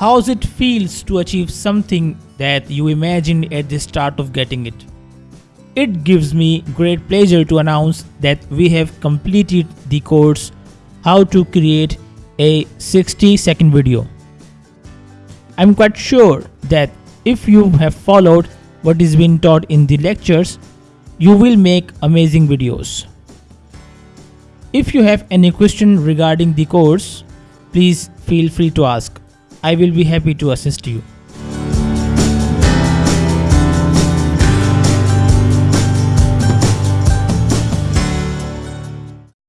How's it feels to achieve something that you imagined at the start of getting it? It gives me great pleasure to announce that we have completed the course How to create a 60 second video. I'm quite sure that if you have followed what is being taught in the lectures, you will make amazing videos. If you have any question regarding the course, please feel free to ask. I will be happy to assist you.